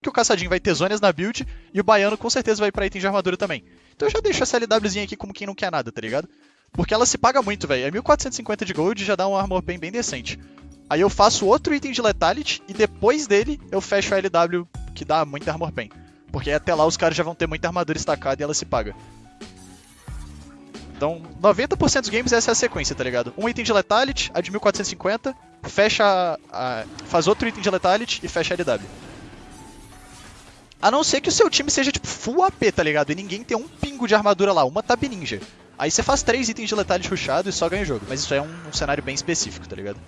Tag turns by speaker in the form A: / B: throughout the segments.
A: que o caçadinho vai ter zonas na build e o baiano com certeza vai pra item de armadura também. Então eu já deixo essa LWzinha aqui como quem não quer nada, tá ligado? Porque ela se paga muito, velho. É 1450 de gold e já dá um armor pen bem decente. Aí eu faço outro item de Lethality e depois dele eu fecho a LW que dá muita armor pen. Porque até lá os caras já vão ter muita armadura estacada e ela se paga. Então, 90% dos games essa é a sequência, tá ligado? Um item de Lethality, a de 1450, fecha a, faz outro item de Lethality e fecha a LW. A não ser que o seu time seja tipo full AP, tá ligado? E ninguém tem um pingo de armadura lá, uma Tab Ninja. Aí você faz três itens de Lethality rushado e só ganha o jogo. Mas isso é um, um cenário bem específico, tá ligado?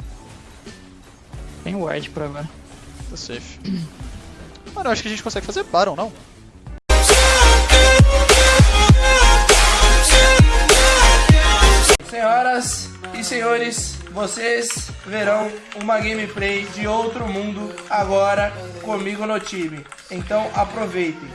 B: Tem ward por agora.
A: Tá safe. Mano, eu acho que a gente consegue fazer Baron, não?
C: Senhoras e senhores, vocês verão uma gameplay de outro mundo agora comigo no time. Então aproveitem.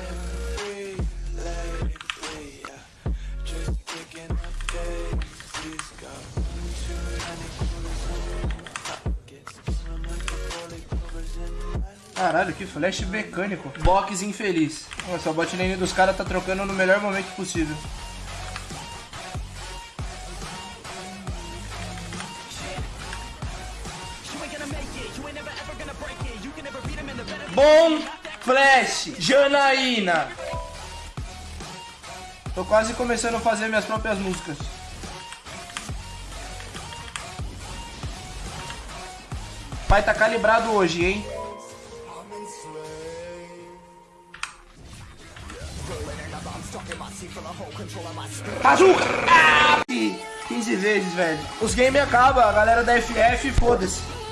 C: Caralho, que flash mecânico. Box infeliz. Nossa, a bot lane dos caras tá trocando no melhor momento possível. Bom Flash, Janaína. Tô quase começando a fazer minhas próprias músicas. Pai tá calibrado hoje, hein? Ah, 15 vezes, velho. Os games acabam, a galera da FF, foda-se.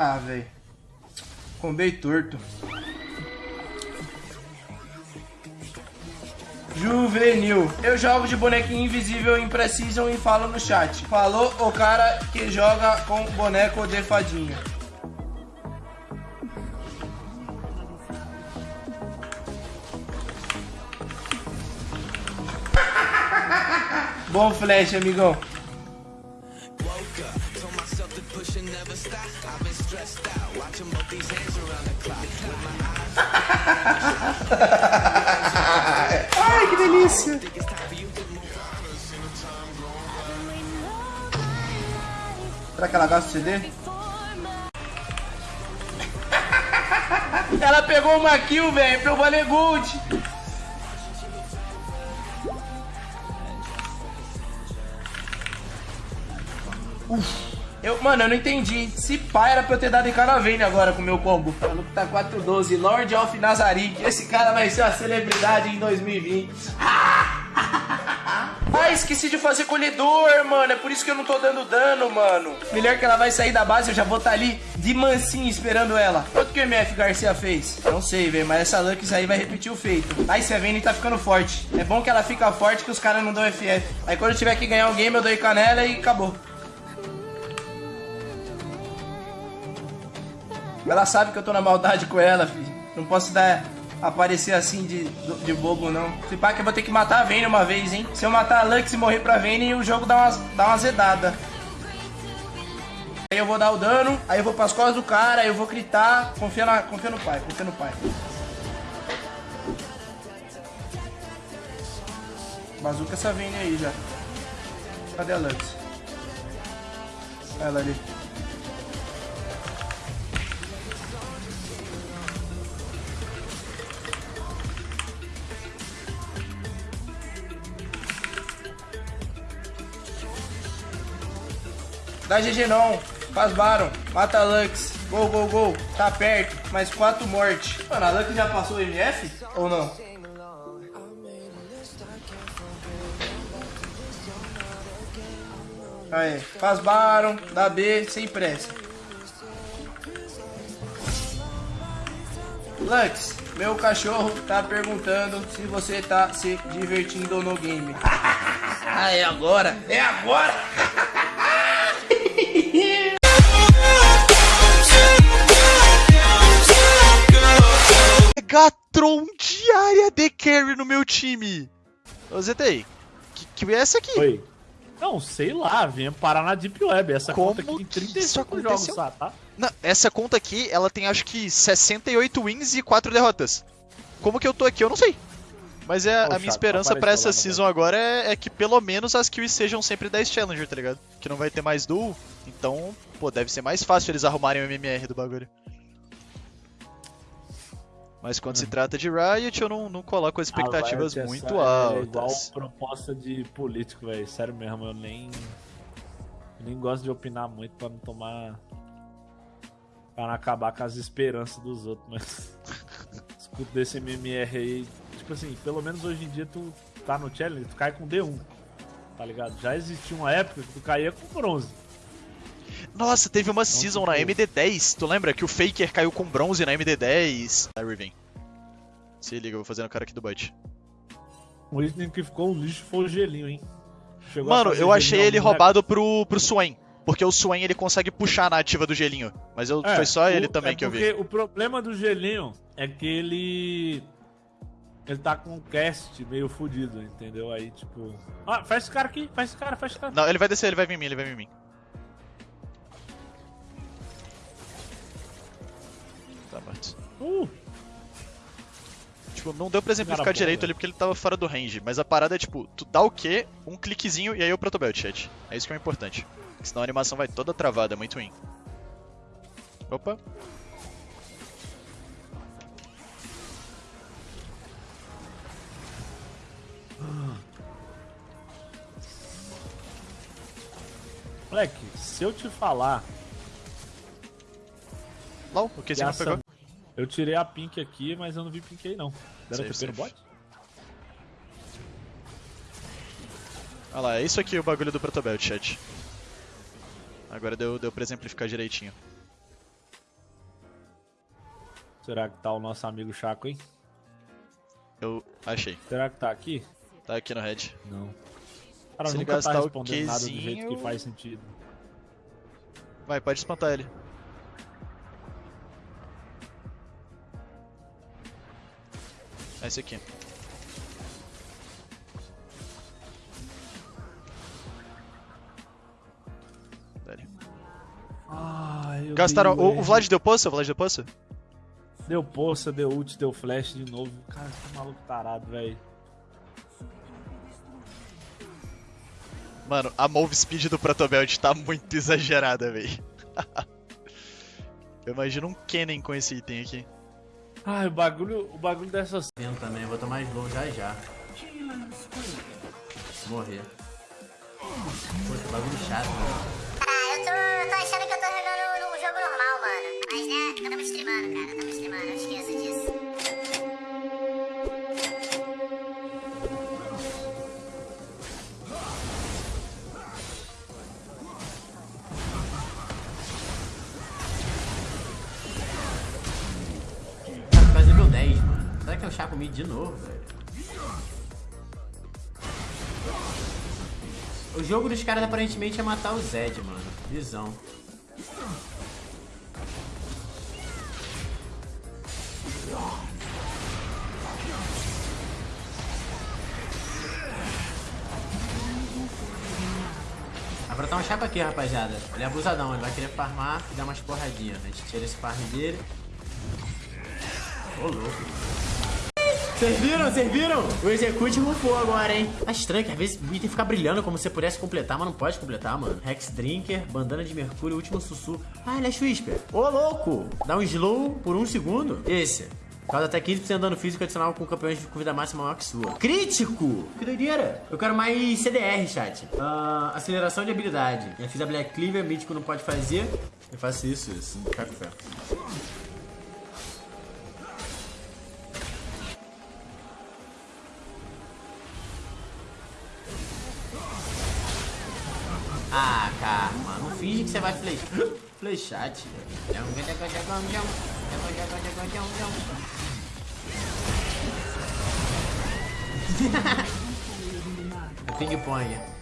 C: Ah, velho. Combei torto. Juvenil. Eu jogo de bonequinho invisível em Precision e falo no chat. Falou o cara que joga com boneco de fadinha. Bom flash, amigão. Ai, que delícia! Será que ela gosta de CD? Ela pegou uma kill, velho, pro Valer Gold. Uf. Eu, mano, eu não entendi. Se pá, era pra eu ter dado em Canavane agora com o meu combo. O maluco tá 412, Lord of Nazarick. Esse cara vai ser uma celebridade em 2020. Ah, esqueci de fazer colhedor, mano. É por isso que eu não tô dando dano, mano. Melhor que ela vai sair da base, eu já vou estar tá ali de mansinho esperando ela. Quanto que o MF Garcia fez? Não sei, velho, mas essa Lux aí vai repetir o feito. Ai, se a Vayne tá ficando forte. É bom que ela fica forte que os caras não dão FF. Aí quando eu tiver que ganhar o game, eu dou canela e acabou. Ela sabe que eu tô na maldade com ela, filho. Não posso dar aparecer assim de, de bobo, não. Se pá que eu vou ter que matar a Vayne uma vez, hein? Se eu matar a Lux e morrer pra Vayne, o jogo dá uma, dá uma zedada. Aí eu vou dar o dano, aí eu vou pras costas do cara, aí eu vou gritar. Confia, na, confia no pai, confia no pai. Bazuca essa Vayne aí já. Cadê a Lux? Ela ali. Dá GG não. Faz Baron. Mata Lux. Gol, gol, gol. Tá perto. Mais quatro mortes. Mano, a Lux já passou o MF? Ou não? Aí. Faz Baron. Dá B. Sem pressa. Lux, meu cachorro tá perguntando se você tá se divertindo no game. ah, é agora? É agora!
A: Megatron diária de carry no meu time. Ô ZTI, que, kill é essa aqui.
D: Oi. Não, sei lá, venha parar na Deep Web. Essa
A: Como
D: conta aqui tem
A: que
D: 35
A: isso
D: jogos só, tá?
A: Não, essa conta aqui, ela tem acho que 68 wins e 4 derrotas. Como que eu tô aqui, eu não sei. Mas é, a minha
D: chato,
A: esperança pra essa season agora é, é que pelo menos as kills sejam sempre 10 Challenger, tá ligado? Que não vai ter mais duel, então, pô, deve ser mais fácil eles arrumarem o MMR do bagulho. Mas quando se trata de Riot, eu não, não coloco as expectativas
D: é
A: muito
D: só- É igual
A: altas.
D: proposta de político, velho. Sério mesmo, eu nem. nem gosto de opinar muito pra não tomar. pra não acabar com as esperanças dos outros, mas. Escuto desse MMR aí. Tipo assim, pelo menos hoje em dia tu tá no challenge, tu cai com D1. Tá ligado? Já existia uma época que tu caía com bronze.
A: Nossa, teve uma season na
D: tipo-
A: MD10, tu lembra? Que o Faker caiu com bronze na MD10 da Riven. Se liga, eu vou fazendo o cara aqui do Bud.
D: O item que ficou um lixo foi o gelinho, hein? Chegou
A: Mano,
D: fazer
A: eu achei ele roubado pro, pro Swain. Porque o Swain ele consegue puxar na ativa do gelinho. Mas eu,
D: É,
A: foi só ele
D: o-
A: também
D: é
A: que eu vi.
D: porque O problema do gelinho é que ele. Ele tá com um cast meio fudido, entendeu? Aí, tipo. Ah, faz esse cara aqui, faz esse cara, faz esse cara.
A: Não, ele vai descer, ele vai vir em mim, ele vai vir em mim.
D: Uh,
A: Tipo, não deu pra exemplificar
D: Cara
A: direito ali porque ele tava fora do range. Mas a parada é tipo, tu dá o quê? Um cliquezinho e aí o protobelt, chat. É isso que é o importante. Senão a animação vai toda travada, é muito ruim. Opa.
D: moleque, se eu te falar.
A: LOL, o que você não pegou?
D: Eu tirei a pink aqui, mas eu não vi pink aí não. Deram TP no bot?
A: Olha lá, é isso aqui o bagulho do protobelt, chat. Agora deu, deu pra exemplificar direitinho.
D: Será que tá o nosso amigo Chaco, hein?
A: Eu achei.
D: Será que tá aqui?
A: Tá aqui no head.
D: Não. Cara,
A: Se ele
D: nunca tá
A: gastar o
D: respondendo nada do jeito que faz sentido.
A: Vai, pode espantar ele. É esse aqui.
D: Ai, eu
A: Gastaram. O, o. Vlad deu poça? O Vlad deu poça?
D: Deu poça, deu ult, deu flash de novo. Cara, que maluco tarado, velho.
A: Mano, a move speed do Protobelt tá muito exagerada, véi. Eu imagino um Kennen com esse item aqui.
D: Ai, o bagulho, o bagulho dessas.
E: Vendo também, vou tomar slow já já. Morrer. Que bagulho chato, né? Mid de novo, velho? O jogo dos caras aparentemente é matar o Zed, mano. Visão. Vai brotar um chapa aqui, rapaziada. Ele é abusadão, ele vai querer farmar e dar umas porradinhas. A gente tira esse farm dele. Ô, louco. Vocês viram? Vocês viram? O Execute rufou agora, hein? Tá estranho que às vezes o item fica brilhando como se pudesse completar, mas não pode completar, mano. Rex Drinker, Bandana de Mercúrio, Último Sussurro. Ah, ele é Whisper. Ô, louco! Dá um slow por um segundo. Esse. Causa até 15% de dano físico adicional com campeões com vida máxima maior que sua. Crítico! Que doideira! Eu quero mais CDR, chat. Ah, aceleração de habilidade. Eu fiz a Black Cleaver, Mítico não pode fazer. Eu faço isso, isso. Cai Ah, Karma, não finge que você vai flechar. Flechar, tio. Ping-pong.